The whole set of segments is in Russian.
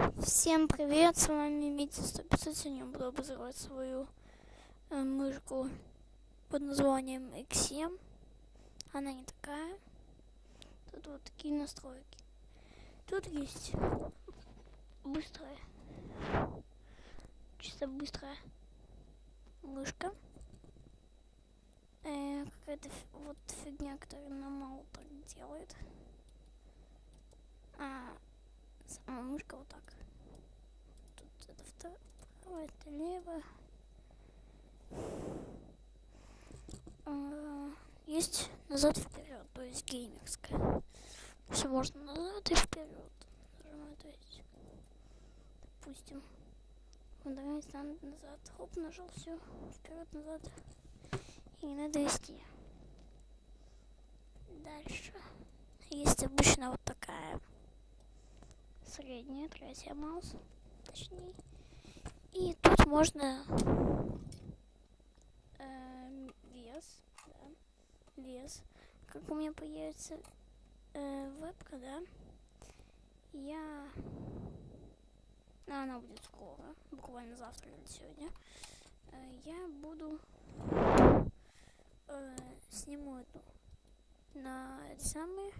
Всем привет, с вами Митя 150. Сегодня буду обозревать свою э, мышку под названием X7. Она не такая. Тут вот такие настройки. Тут есть быстрая, чисто быстрая мышка. Э, Какая-то вот фигня, которая нам мало так делает. А, сама мышка вот так. Тут это второе, это лево. А, есть назад вперед, то есть геймерская. Все можно назад и вперед. То есть, допустим, давайте назад. Хоп, нажал все, вперед, назад. И надо вести. Дальше. Есть обычно вот средняя, третья маус, точнее. И тут можно э, вес, да, вес. Как у меня появится э, вебка, да, я... Она будет скоро, буквально завтра или сегодня. Э, я буду э, сниму эту на эти самые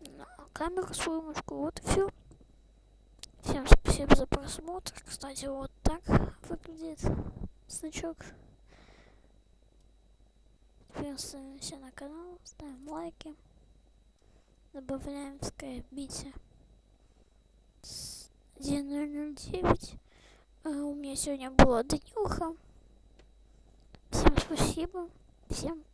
на камеру свою мышку. Вот и все. Всем спасибо за просмотр. Кстати, вот так выглядит значок. Подписываемся на канал, ставим лайки. Добавляем в скайп бите 1009. А у меня сегодня была днюха. Всем спасибо. Всем